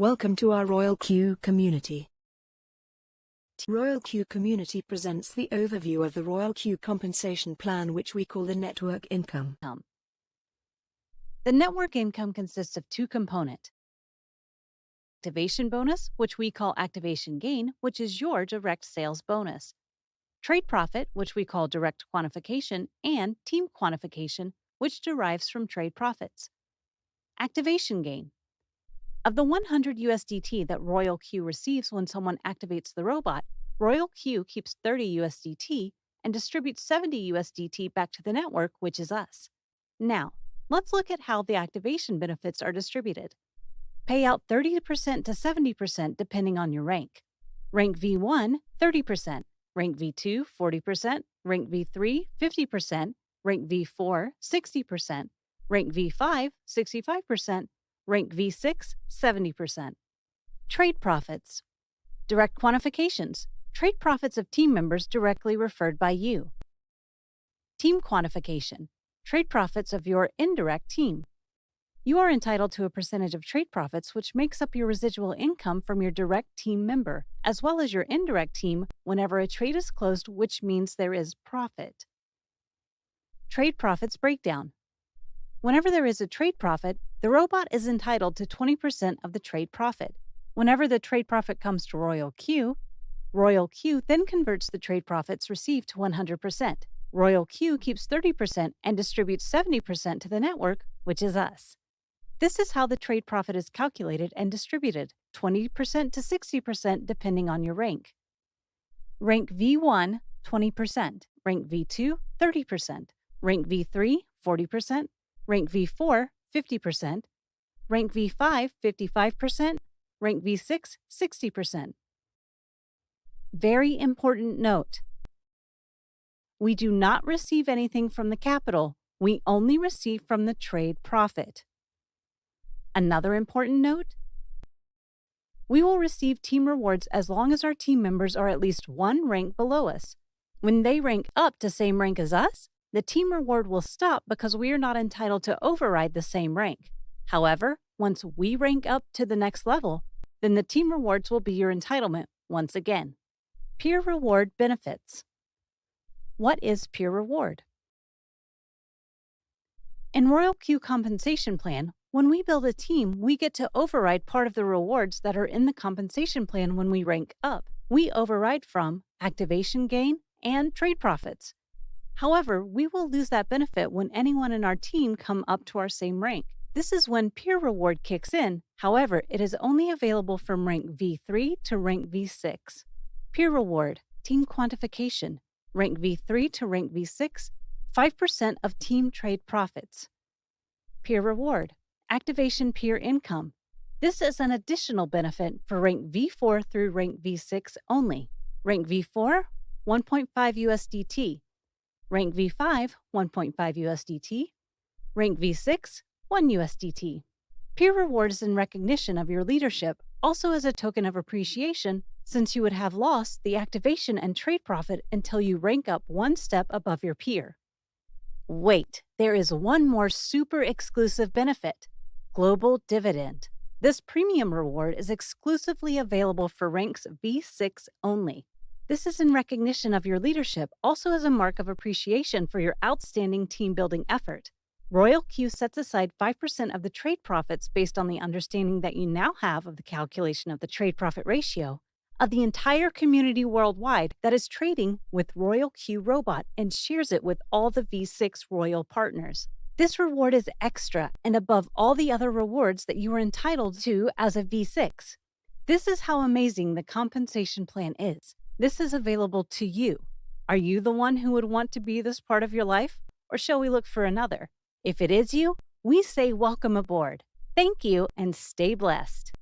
Welcome to our Royal Q community. Royal Q Community presents the overview of the Royal Q compensation plan which we call the network income. The network income consists of two components. Activation bonus, which we call activation gain, which is your direct sales bonus. Trade profit, which we call direct quantification, and team quantification, which derives from trade profits. Activation gain. Of the 100 USDT that Royal Q receives when someone activates the robot, Royal Q keeps 30 USDT and distributes 70 USDT back to the network, which is us. Now, let's look at how the activation benefits are distributed. Pay out 30% to 70% depending on your rank. Rank V1, 30%. Rank V2, 40%. Rank V3, 50%. Rank V4, 60%. Rank V5, 65%. Rank V6, 70%. Trade profits. Direct quantifications. Trade profits of team members directly referred by you. Team quantification. Trade profits of your indirect team. You are entitled to a percentage of trade profits, which makes up your residual income from your direct team member, as well as your indirect team whenever a trade is closed, which means there is profit. Trade profits breakdown. Whenever there is a trade profit, the robot is entitled to 20% of the trade profit. Whenever the trade profit comes to Royal Q, Royal Q then converts the trade profits received to 100%. Royal Q keeps 30% and distributes 70% to the network, which is us. This is how the trade profit is calculated and distributed 20% to 60% depending on your rank. Rank V1, 20%. Rank V2, 30%. Rank V3, 40%. Rank V4, 50%. Rank V5, 55%. Rank V6, 60%. Very important note. We do not receive anything from the capital. We only receive from the trade profit. Another important note we will receive team rewards as long as our team members are at least one rank below us. When they rank up to same rank as us, the team reward will stop because we are not entitled to override the same rank. However, once we rank up to the next level, then the team rewards will be your entitlement once again. Peer reward benefits. What is peer reward? In Royal Q compensation plan, when we build a team, we get to override part of the rewards that are in the compensation plan when we rank up. We override from activation gain and trade profits. However, we will lose that benefit when anyone in our team come up to our same rank. This is when peer reward kicks in. However, it is only available from rank V3 to rank V6. Peer reward, team quantification, rank V3 to rank V6, 5% of team trade profits. Peer reward, activation peer income. This is an additional benefit for rank V4 through rank V6 only. Rank V4, 1.5 USDT. Rank V5, 1.5 USDT. Rank V6, 1 USDT. Peer rewards in recognition of your leadership, also as a token of appreciation, since you would have lost the activation and trade profit until you rank up one step above your peer. Wait, there is one more super exclusive benefit. Global Dividend. This premium reward is exclusively available for ranks V6 only. This is in recognition of your leadership, also as a mark of appreciation for your outstanding team building effort. Royal Q sets aside 5% of the trade profits based on the understanding that you now have of the calculation of the trade profit ratio of the entire community worldwide that is trading with Royal Q Robot and shares it with all the V6 Royal partners. This reward is extra and above all the other rewards that you are entitled to as a V6. This is how amazing the compensation plan is. This is available to you. Are you the one who would want to be this part of your life? Or shall we look for another? If it is you, we say welcome aboard. Thank you and stay blessed.